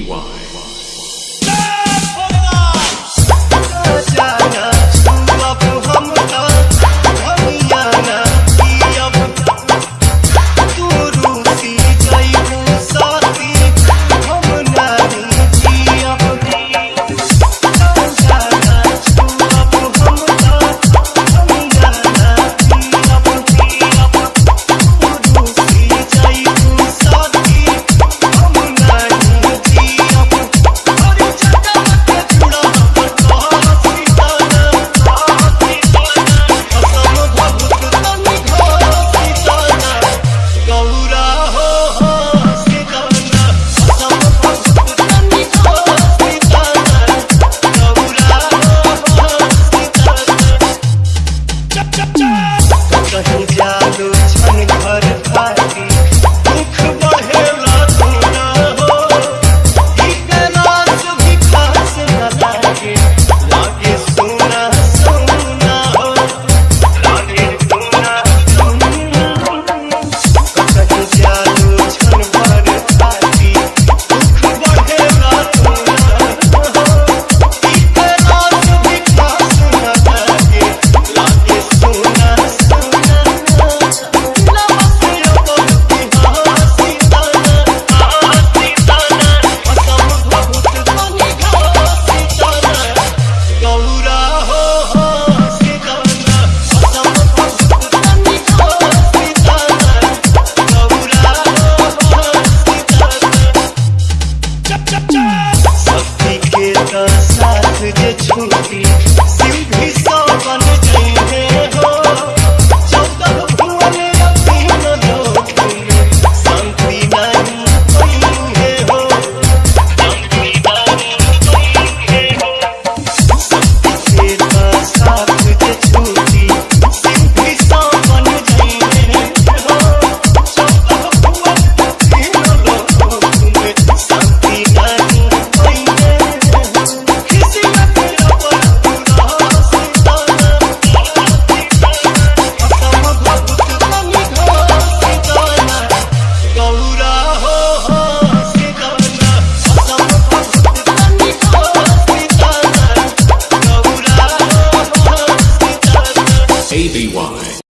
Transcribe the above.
A